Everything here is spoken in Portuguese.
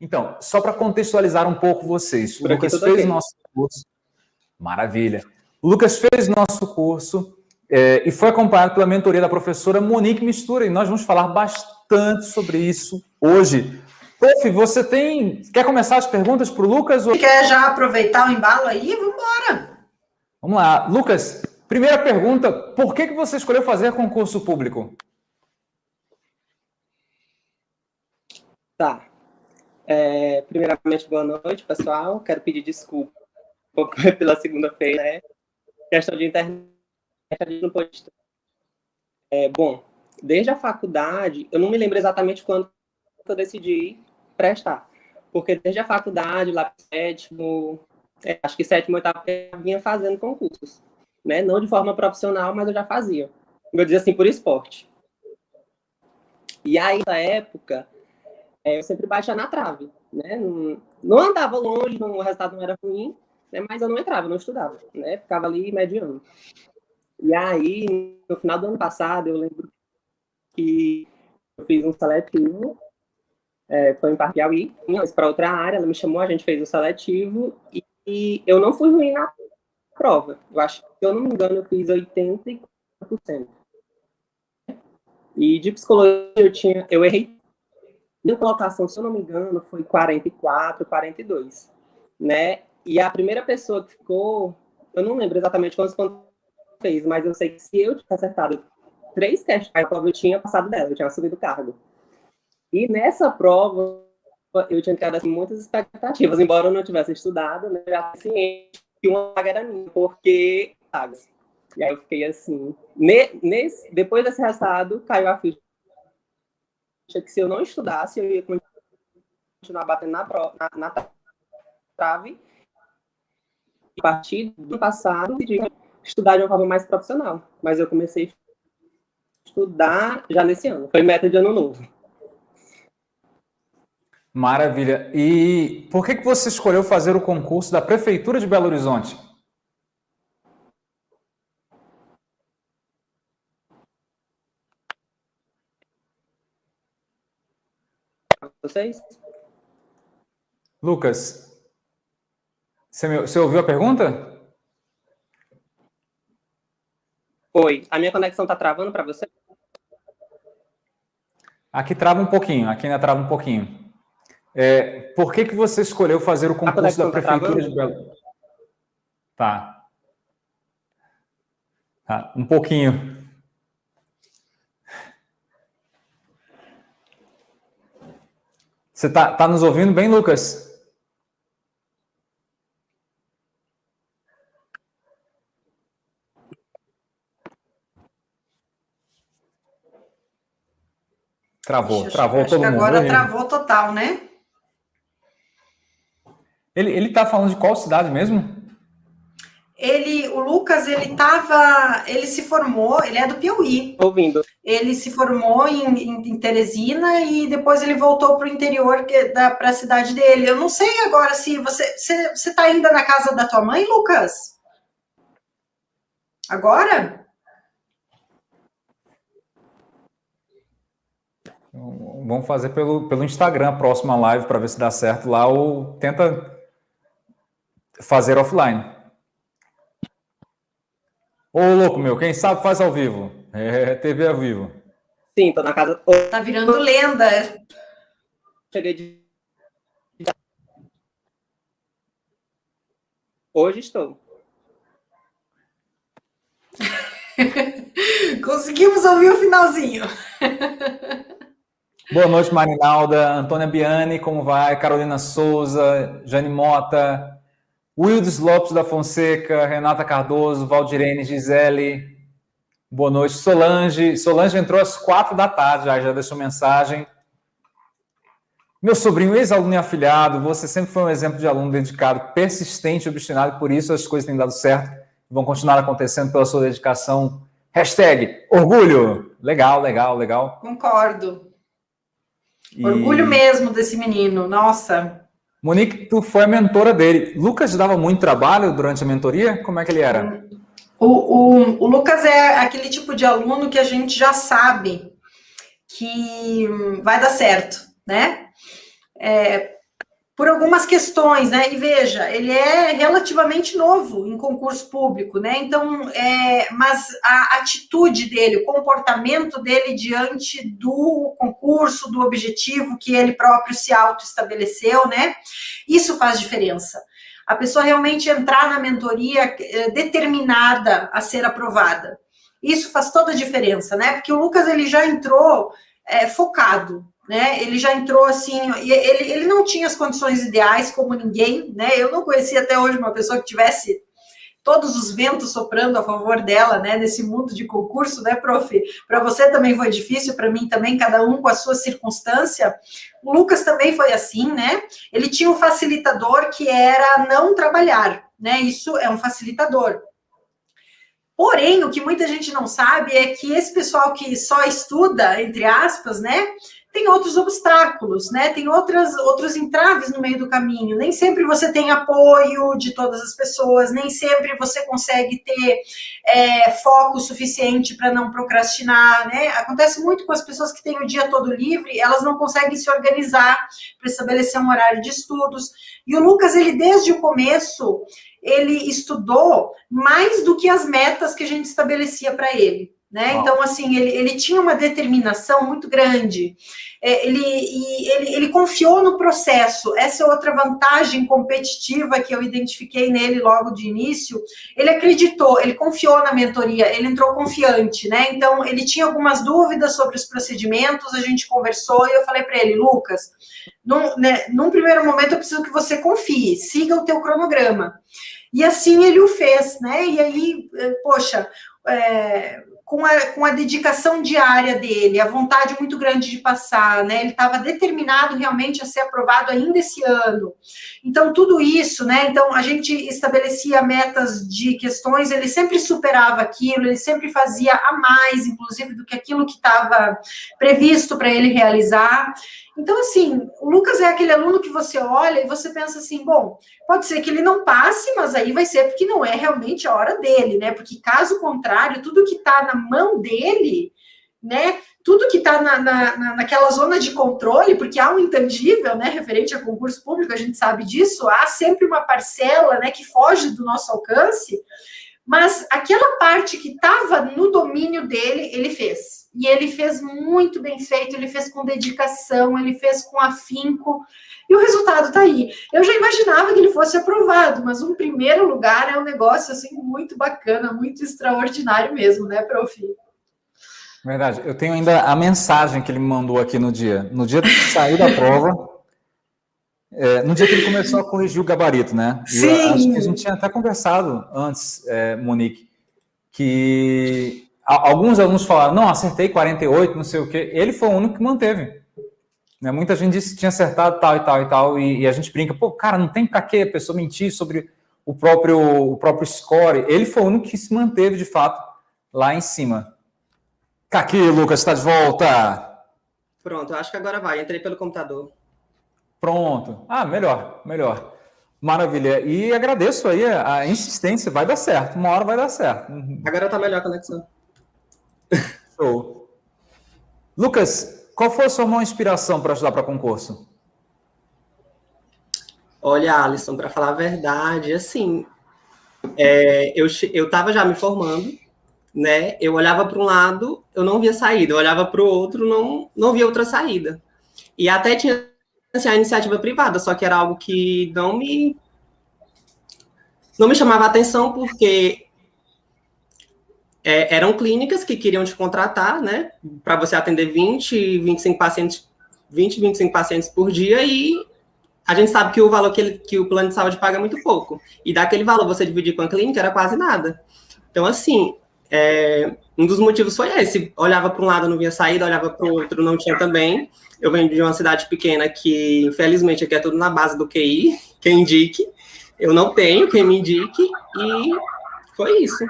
Então, só para contextualizar um pouco vocês, o Lucas fez o nosso curso. Maravilha. O Lucas fez o nosso curso é, e foi acompanhado pela mentoria da professora Monique Mistura, e nós vamos falar bastante sobre isso hoje. Prof, você tem. Quer começar as perguntas para o Lucas? Ou... Quer já aproveitar o embalo aí? Vamos embora. Vamos lá. Lucas, primeira pergunta: por que, que você escolheu fazer concurso público? Tá. É, primeiramente, boa noite, pessoal. Quero pedir desculpa pela segunda-feira, né? Questão de internet, a gente não pode... É, bom, desde a faculdade, eu não me lembro exatamente quando eu decidi prestar. Porque desde a faculdade, lá sétimo, é, acho que sétimo, oitavo, eu vinha fazendo concursos. Né? Não de forma profissional, mas eu já fazia. Vou dizer assim, por esporte. E aí, na época, é, eu sempre baixava na trave, né? Não, não andava longe, não, o resultado não era ruim, né? mas eu não entrava, não estudava, né? Ficava ali mediano. E aí, no final do ano passado, eu lembro que eu fiz um seletivo, é, foi em Parque Piauí, para outra área, ela me chamou, a gente fez o um seletivo, e, e, eu não fui ruim na prova. Eu acho se eu não me engano, eu fiz 84%. E de psicologia eu tinha, eu errei minha colocação, se eu não me engano, foi 44, 42, né? E a primeira pessoa que ficou, eu não lembro exatamente quantos pontos fez, mas eu sei que se eu tivesse acertado três questões, eu tinha passado dela, eu tinha assumido o cargo. E nessa prova, eu tinha criado assim, muitas expectativas, embora eu não tivesse estudado, né? Já ciente que uma vaga era minha, porque. E aí eu fiquei assim, nesse, depois desse resultado, caiu a ficha que se eu não estudasse, eu ia continuar batendo na, na, na trave. E a partir do passado, eu estudar de uma forma mais profissional. Mas eu comecei a estudar já nesse ano. Foi meta de ano novo. Maravilha. E por que, que você escolheu fazer o concurso da Prefeitura de Belo Horizonte? Vocês? Lucas, você, me, você ouviu a pergunta? Oi, a minha conexão está travando para você? Aqui trava um pouquinho, aqui ainda trava um pouquinho. É, por que, que você escolheu fazer o concurso da tá Prefeitura tá de Belo Tá. tá. Um pouquinho. Você está tá nos ouvindo bem, Lucas? Travou, Deixa travou todo mundo. Agora travou total, né? Ele, ele tá falando de qual cidade mesmo? ele, o Lucas, ele tava, ele se formou, ele é do Piauí. Ouvindo. Ele se formou em, em, em Teresina e depois ele voltou para o interior, para a cidade dele. Eu não sei agora se você, você, você tá ainda na casa da tua mãe, Lucas? Agora? Vamos fazer pelo, pelo Instagram a próxima live para ver se dá certo lá ou tenta fazer offline. Ô, louco meu, quem sabe faz ao vivo. É, TV ao vivo. Sim, tô na casa... Tá virando lenda. Cheguei de... Hoje estou. Conseguimos ouvir o finalzinho. Boa noite, Marinalda. Antônia Biani, como vai? Carolina Souza, Jane Mota, Wildes Lopes da Fonseca, Renata Cardoso, Valdirene, Gisele, boa noite. Solange, Solange entrou às quatro da tarde, já, já deixou mensagem. Meu sobrinho, ex-aluno e afiliado, você sempre foi um exemplo de aluno dedicado, persistente, obstinado, e por isso as coisas têm dado certo e vão continuar acontecendo pela sua dedicação. Hashtag orgulho. Legal, legal, legal. Concordo. E... Orgulho mesmo desse menino, nossa. Monique, tu foi a mentora dele. Lucas dava muito trabalho durante a mentoria? Como é que ele era? O, o, o Lucas é aquele tipo de aluno que a gente já sabe que vai dar certo, né? É, por algumas questões, né? E veja, ele é relativamente novo em concurso público, né? Então, é, mas a atitude dele, o comportamento dele diante do concurso, do objetivo que ele próprio se auto-estabeleceu, né? Isso faz diferença. A pessoa realmente entrar na mentoria é, determinada a ser aprovada. Isso faz toda a diferença, né? Porque o Lucas ele já entrou é, focado, né? Ele já entrou assim, ele, ele não tinha as condições ideais como ninguém, né? Eu não conhecia até hoje uma pessoa que tivesse todos os ventos soprando a favor dela, né? Nesse mundo de concurso, né, prof? Para você também foi difícil, para mim também, cada um com a sua circunstância. O Lucas também foi assim, né? Ele tinha um facilitador que era não trabalhar, né? Isso é um facilitador. Porém, o que muita gente não sabe é que esse pessoal que só estuda, entre aspas, né? Tem outros obstáculos, né? Tem outras, outros entraves no meio do caminho. Nem sempre você tem apoio de todas as pessoas, nem sempre você consegue ter é, foco suficiente para não procrastinar, né? Acontece muito com as pessoas que têm o dia todo livre, elas não conseguem se organizar para estabelecer um horário de estudos. E o Lucas, ele desde o começo, ele estudou mais do que as metas que a gente estabelecia para ele. Né? Então, assim, ele, ele tinha uma determinação muito grande. É, ele, ele, ele confiou no processo. Essa é outra vantagem competitiva que eu identifiquei nele logo de início. Ele acreditou, ele confiou na mentoria, ele entrou confiante, né? Então, ele tinha algumas dúvidas sobre os procedimentos, a gente conversou e eu falei para ele, Lucas, num, né, num primeiro momento eu preciso que você confie, siga o teu cronograma. E assim ele o fez, né? E aí, eh, poxa, é, com a, com a dedicação diária dele, a vontade muito grande de passar, né? Ele estava determinado realmente a ser aprovado ainda esse ano. Então, tudo isso, né? Então, a gente estabelecia metas de questões, ele sempre superava aquilo, ele sempre fazia a mais, inclusive, do que aquilo que estava previsto para ele realizar. Então, assim, o Lucas é aquele aluno que você olha e você pensa assim, bom, pode ser que ele não passe, mas aí vai ser porque não é realmente a hora dele, né? Porque caso contrário, tudo que está na mão dele, né? Tudo que está na, na, naquela zona de controle, porque há um intangível, né, referente a concurso público, a gente sabe disso, há sempre uma parcela, né, que foge do nosso alcance, mas aquela parte que estava no domínio dele, ele fez. E ele fez muito bem feito, ele fez com dedicação, ele fez com afinco, e o resultado está aí. Eu já imaginava que ele fosse aprovado, mas um primeiro lugar é um negócio assim muito bacana, muito extraordinário mesmo, né, prof? Verdade. Eu tenho ainda a mensagem que ele me mandou aqui no dia. No dia que saiu da prova, é, no dia que ele começou a corrigir o gabarito, né? Sim. Eu acho que a gente tinha até conversado antes, é, Monique, que alguns alunos falaram, não, acertei 48, não sei o quê. Ele foi o único que manteve. Né? Muita gente disse que tinha acertado tal e tal e tal, e, e a gente brinca, pô, cara, não tem para que a pessoa mentir sobre o próprio, o próprio score. Ele foi o único que se manteve, de fato, lá em cima. Tá aqui, Lucas, está de volta. Pronto, acho que agora vai. Entrei pelo computador. Pronto. Ah, melhor, melhor. Maravilha. E agradeço aí a, insistência. Vai dar certo. Uma hora vai dar certo. Agora tá melhor a conexão. Show. Lucas, qual foi a sua maior inspiração para ajudar para concurso? Olha, Alisson, para falar a verdade, assim, é, eu eu estava já me formando, né? Eu olhava para um lado, eu não via saída. Eu olhava para o outro, não não via outra saída. E até tinha assim, a iniciativa privada, só que era algo que não me não me chamava atenção porque é, eram clínicas que queriam te contratar, né, para você atender 20, 25 pacientes, 20, 25 pacientes por dia e a gente sabe que o valor que, ele, que o plano de saúde paga é muito pouco. E daquele valor você dividir com a clínica era quase nada. Então, assim, é, um dos motivos foi esse. Olhava para um lado, não via saída, olhava para o outro, não tinha também. Eu venho de uma cidade pequena que, infelizmente, aqui é tudo na base do QI, quem indique. Eu não tenho, quem me indique, e foi isso.